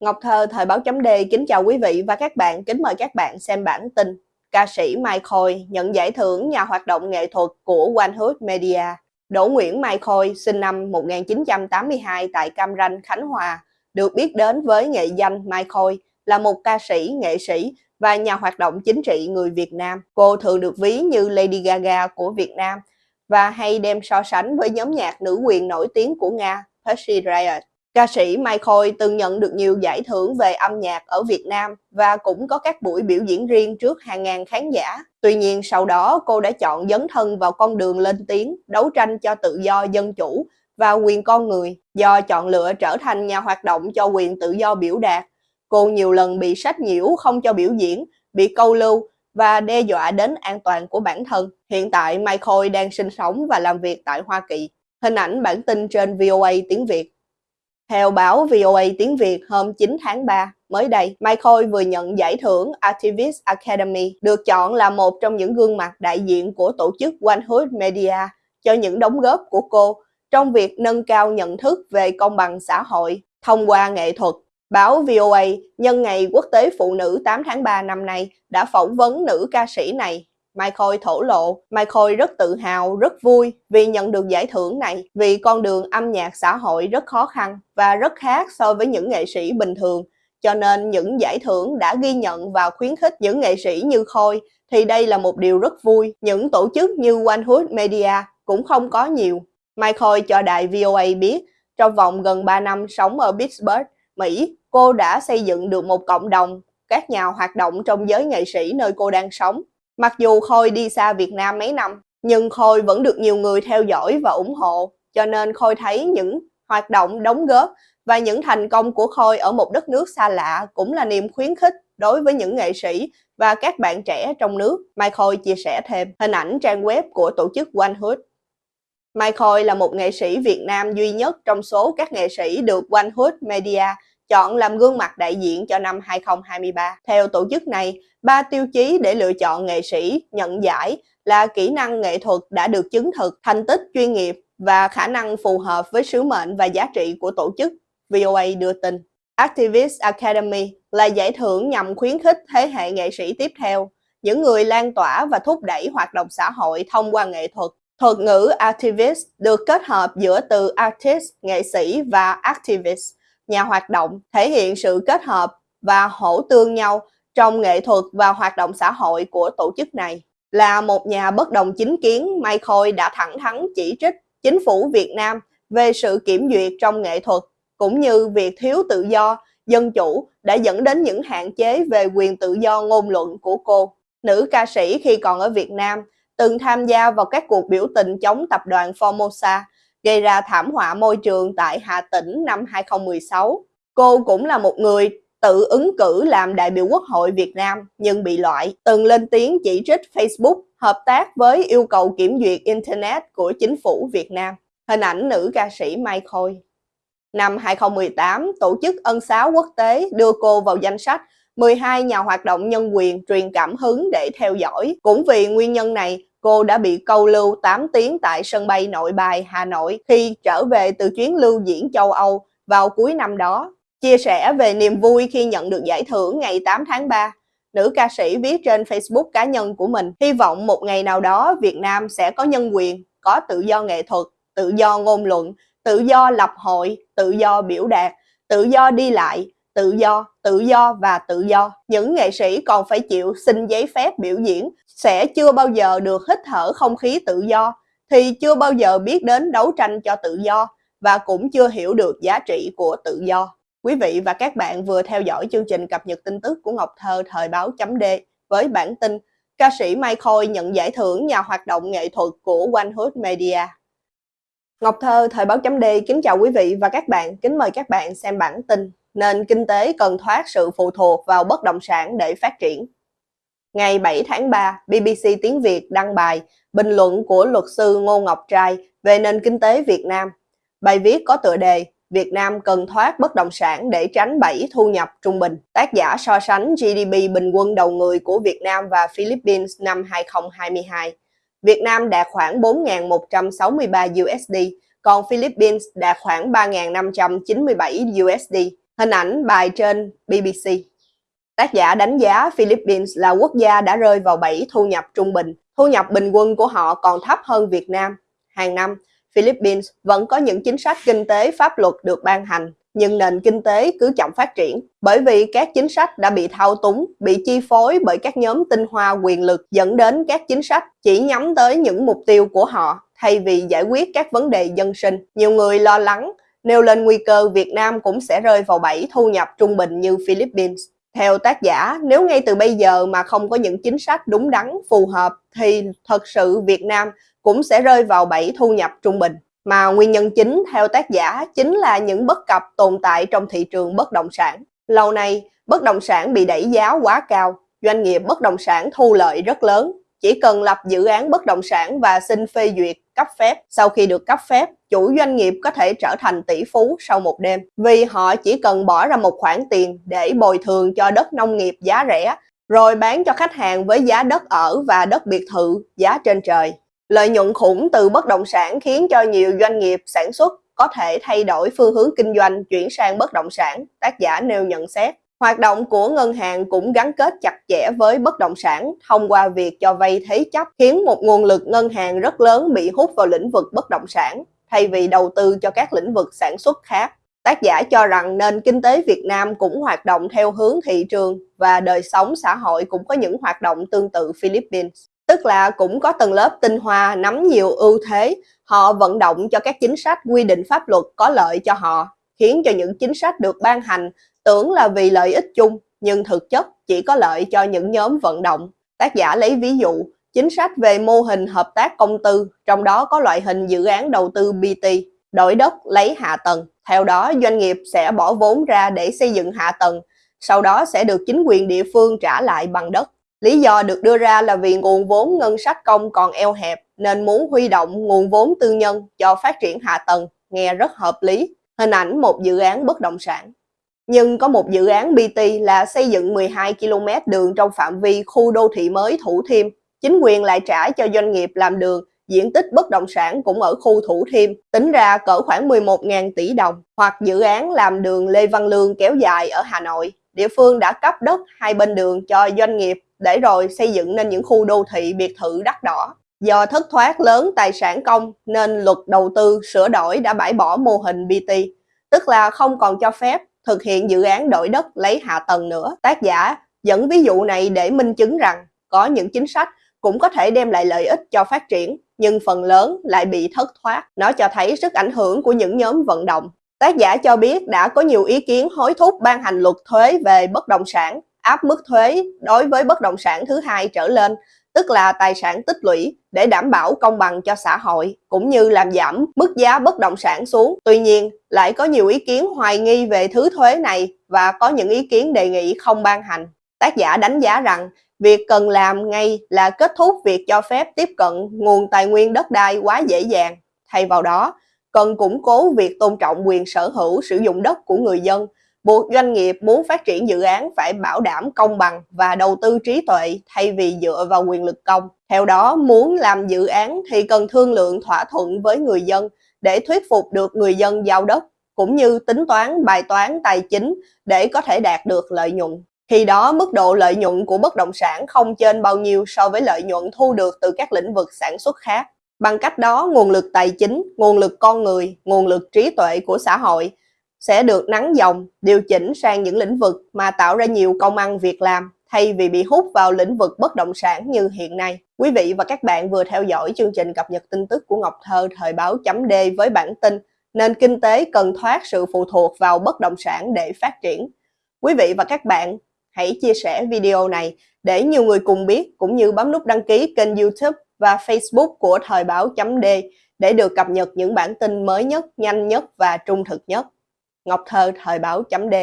Ngọc Thơ, Thời báo chấm D kính chào quý vị và các bạn, kính mời các bạn xem bản tin. Ca sĩ Mai Khôi nhận giải thưởng nhà hoạt động nghệ thuật của One Hood Media. Đỗ Nguyễn Mai Khôi, sinh năm 1982 tại Cam Ranh, Khánh Hòa, được biết đến với nghệ danh Mai Khôi, là một ca sĩ, nghệ sĩ và nhà hoạt động chính trị người Việt Nam. Cô thường được ví như Lady Gaga của Việt Nam và hay đem so sánh với nhóm nhạc nữ quyền nổi tiếng của Nga, Pussy Riot. Ca sĩ Mai Khôi từng nhận được nhiều giải thưởng về âm nhạc ở Việt Nam và cũng có các buổi biểu diễn riêng trước hàng ngàn khán giả. Tuy nhiên sau đó cô đã chọn dấn thân vào con đường lên tiếng, đấu tranh cho tự do dân chủ và quyền con người. Do chọn lựa trở thành nhà hoạt động cho quyền tự do biểu đạt, cô nhiều lần bị sách nhiễu không cho biểu diễn, bị câu lưu và đe dọa đến an toàn của bản thân. Hiện tại Mai Khôi đang sinh sống và làm việc tại Hoa Kỳ. Hình ảnh bản tin trên VOA tiếng Việt. Theo báo VOA tiếng Việt hôm 9 tháng 3, mới đây, Mai Khôi vừa nhận giải thưởng Activist Academy, được chọn là một trong những gương mặt đại diện của tổ chức One Hood Media cho những đóng góp của cô trong việc nâng cao nhận thức về công bằng xã hội thông qua nghệ thuật. Báo VOA nhân ngày Quốc tế Phụ nữ 8 tháng 3 năm nay đã phỏng vấn nữ ca sĩ này Mai Khôi thổ lộ, Mai Khôi rất tự hào, rất vui vì nhận được giải thưởng này, vì con đường âm nhạc xã hội rất khó khăn và rất khác so với những nghệ sĩ bình thường. Cho nên những giải thưởng đã ghi nhận và khuyến khích những nghệ sĩ như Khôi thì đây là một điều rất vui. Những tổ chức như Onehood Media cũng không có nhiều. Mai Khôi cho đài VOA biết, trong vòng gần 3 năm sống ở Pittsburgh, Mỹ, cô đã xây dựng được một cộng đồng các nhà hoạt động trong giới nghệ sĩ nơi cô đang sống. Mặc dù Khôi đi xa Việt Nam mấy năm, nhưng Khôi vẫn được nhiều người theo dõi và ủng hộ, cho nên Khôi thấy những hoạt động đóng góp và những thành công của Khôi ở một đất nước xa lạ cũng là niềm khuyến khích đối với những nghệ sĩ và các bạn trẻ trong nước. Mai Khôi chia sẻ thêm hình ảnh trang web của tổ chức One Hood. Mai Khôi là một nghệ sĩ Việt Nam duy nhất trong số các nghệ sĩ được One Hood Media chọn làm gương mặt đại diện cho năm 2023. Theo tổ chức này, ba tiêu chí để lựa chọn nghệ sĩ nhận giải là kỹ năng nghệ thuật đã được chứng thực, thành tích chuyên nghiệp và khả năng phù hợp với sứ mệnh và giá trị của tổ chức, VOA đưa tin. Activist Academy là giải thưởng nhằm khuyến khích thế hệ nghệ sĩ tiếp theo, những người lan tỏa và thúc đẩy hoạt động xã hội thông qua nghệ thuật. Thuật ngữ activist được kết hợp giữa từ artist, nghệ sĩ và activist, nhà hoạt động, thể hiện sự kết hợp và hỗ tương nhau trong nghệ thuật và hoạt động xã hội của tổ chức này. Là một nhà bất đồng chính kiến, Mai Khôi đã thẳng thắn chỉ trích chính phủ Việt Nam về sự kiểm duyệt trong nghệ thuật, cũng như việc thiếu tự do, dân chủ đã dẫn đến những hạn chế về quyền tự do ngôn luận của cô. Nữ ca sĩ khi còn ở Việt Nam từng tham gia vào các cuộc biểu tình chống tập đoàn Formosa, gây ra thảm họa môi trường tại Hà Tĩnh năm 2016. Cô cũng là một người tự ứng cử làm đại biểu Quốc hội Việt Nam nhưng bị loại, từng lên tiếng chỉ trích Facebook hợp tác với yêu cầu kiểm duyệt Internet của chính phủ Việt Nam. Hình ảnh nữ ca sĩ Mai Khôi. Năm 2018, Tổ chức Ân xá Quốc tế đưa cô vào danh sách 12 nhà hoạt động nhân quyền truyền cảm hứng để theo dõi. Cũng vì nguyên nhân này, cô đã bị câu lưu 8 tiếng tại sân bay nội bài Hà Nội khi trở về từ chuyến lưu diễn châu Âu vào cuối năm đó. Chia sẻ về niềm vui khi nhận được giải thưởng ngày 8 tháng 3, nữ ca sĩ viết trên Facebook cá nhân của mình, hy vọng một ngày nào đó Việt Nam sẽ có nhân quyền, có tự do nghệ thuật, tự do ngôn luận, tự do lập hội, tự do biểu đạt, tự do đi lại, tự do, tự do và tự do. Những nghệ sĩ còn phải chịu xin giấy phép biểu diễn sẽ chưa bao giờ được hít thở không khí tự do, thì chưa bao giờ biết đến đấu tranh cho tự do và cũng chưa hiểu được giá trị của tự do. Quý vị và các bạn vừa theo dõi chương trình cập nhật tin tức của Ngọc Thơ thời báo chấm D với bản tin ca sĩ Mai Khôi nhận giải thưởng nhà hoạt động nghệ thuật của One Hood Media. Ngọc Thơ thời báo chấm D kính chào quý vị và các bạn, kính mời các bạn xem bản tin nên kinh tế cần thoát sự phụ thuộc vào bất động sản để phát triển. Ngày 7 tháng 3, BBC Tiếng Việt đăng bài bình luận của luật sư Ngô Ngọc Trai về nền kinh tế Việt Nam. Bài viết có tựa đề Việt Nam cần thoát bất động sản để tránh bẫy thu nhập trung bình. Tác giả so sánh GDP bình quân đầu người của Việt Nam và Philippines năm 2022. Việt Nam đạt khoảng 4.163 USD, còn Philippines đạt khoảng 3.597 USD. Hình ảnh bài trên BBC. Tác giả đánh giá Philippines là quốc gia đã rơi vào bẫy thu nhập trung bình. Thu nhập bình quân của họ còn thấp hơn Việt Nam. Hàng năm, Philippines vẫn có những chính sách kinh tế pháp luật được ban hành, nhưng nền kinh tế cứ chậm phát triển bởi vì các chính sách đã bị thao túng, bị chi phối bởi các nhóm tinh hoa quyền lực dẫn đến các chính sách chỉ nhắm tới những mục tiêu của họ thay vì giải quyết các vấn đề dân sinh. Nhiều người lo lắng nêu lên nguy cơ Việt Nam cũng sẽ rơi vào bẫy thu nhập trung bình như Philippines. Theo tác giả, nếu ngay từ bây giờ mà không có những chính sách đúng đắn, phù hợp thì thật sự Việt Nam cũng sẽ rơi vào bẫy thu nhập trung bình. Mà nguyên nhân chính theo tác giả chính là những bất cập tồn tại trong thị trường bất động sản. Lâu nay, bất động sản bị đẩy giá quá cao, doanh nghiệp bất động sản thu lợi rất lớn. Chỉ cần lập dự án bất động sản và xin phê duyệt, cấp phép. Sau khi được cấp phép, chủ doanh nghiệp có thể trở thành tỷ phú sau một đêm vì họ chỉ cần bỏ ra một khoản tiền để bồi thường cho đất nông nghiệp giá rẻ rồi bán cho khách hàng với giá đất ở và đất biệt thự giá trên trời. Lợi nhuận khủng từ bất động sản khiến cho nhiều doanh nghiệp sản xuất có thể thay đổi phương hướng kinh doanh chuyển sang bất động sản, tác giả nêu nhận xét. Hoạt động của ngân hàng cũng gắn kết chặt chẽ với bất động sản thông qua việc cho vay thế chấp khiến một nguồn lực ngân hàng rất lớn bị hút vào lĩnh vực bất động sản thay vì đầu tư cho các lĩnh vực sản xuất khác. Tác giả cho rằng nền kinh tế Việt Nam cũng hoạt động theo hướng thị trường và đời sống xã hội cũng có những hoạt động tương tự Philippines. Tức là cũng có tầng lớp tinh hoa nắm nhiều ưu thế, họ vận động cho các chính sách quy định pháp luật có lợi cho họ, khiến cho những chính sách được ban hành tưởng là vì lợi ích chung, nhưng thực chất chỉ có lợi cho những nhóm vận động. Tác giả lấy ví dụ, chính sách về mô hình hợp tác công tư, trong đó có loại hình dự án đầu tư BT, đổi đất lấy hạ tầng. Theo đó, doanh nghiệp sẽ bỏ vốn ra để xây dựng hạ tầng, sau đó sẽ được chính quyền địa phương trả lại bằng đất. Lý do được đưa ra là vì nguồn vốn ngân sách công còn eo hẹp nên muốn huy động nguồn vốn tư nhân cho phát triển hạ tầng, nghe rất hợp lý. Hình ảnh một dự án bất động sản. Nhưng có một dự án BT là xây dựng 12 km đường trong phạm vi khu đô thị mới Thủ Thiêm. Chính quyền lại trả cho doanh nghiệp làm đường, diện tích bất động sản cũng ở khu Thủ Thiêm, tính ra cỡ khoảng 11.000 tỷ đồng. Hoặc dự án làm đường Lê Văn Lương kéo dài ở Hà Nội. Địa phương đã cấp đất hai bên đường cho doanh nghiệp để rồi xây dựng nên những khu đô thị biệt thự đắt đỏ. Do thất thoát lớn tài sản công nên luật đầu tư sửa đổi đã bãi bỏ mô hình BT, tức là không còn cho phép thực hiện dự án đổi đất lấy hạ tầng nữa. Tác giả dẫn ví dụ này để minh chứng rằng có những chính sách cũng có thể đem lại lợi ích cho phát triển, nhưng phần lớn lại bị thất thoát. Nó cho thấy sức ảnh hưởng của những nhóm vận động. Tác giả cho biết đã có nhiều ý kiến hối thúc ban hành luật thuế về bất động sản áp mức thuế đối với bất động sản thứ hai trở lên, tức là tài sản tích lũy để đảm bảo công bằng cho xã hội, cũng như làm giảm mức giá bất động sản xuống. Tuy nhiên, lại có nhiều ý kiến hoài nghi về thứ thuế này và có những ý kiến đề nghị không ban hành. Tác giả đánh giá rằng việc cần làm ngay là kết thúc việc cho phép tiếp cận nguồn tài nguyên đất đai quá dễ dàng. Thay vào đó, cần củng cố việc tôn trọng quyền sở hữu sử dụng đất của người dân buộc doanh nghiệp muốn phát triển dự án phải bảo đảm công bằng và đầu tư trí tuệ thay vì dựa vào quyền lực công. Theo đó, muốn làm dự án thì cần thương lượng thỏa thuận với người dân để thuyết phục được người dân giao đất, cũng như tính toán bài toán tài chính để có thể đạt được lợi nhuận. Khi đó, mức độ lợi nhuận của bất động sản không trên bao nhiêu so với lợi nhuận thu được từ các lĩnh vực sản xuất khác. Bằng cách đó, nguồn lực tài chính, nguồn lực con người, nguồn lực trí tuệ của xã hội sẽ được nắng dòng, điều chỉnh sang những lĩnh vực mà tạo ra nhiều công ăn việc làm thay vì bị hút vào lĩnh vực bất động sản như hiện nay. Quý vị và các bạn vừa theo dõi chương trình cập nhật tin tức của Ngọc Thơ thời báo chấm D với bản tin nền kinh tế cần thoát sự phụ thuộc vào bất động sản để phát triển. Quý vị và các bạn hãy chia sẻ video này để nhiều người cùng biết cũng như bấm nút đăng ký kênh youtube và facebook của thời báo chấm D để được cập nhật những bản tin mới nhất, nhanh nhất và trung thực nhất. Ngọc Thơ Thời báo chấm D.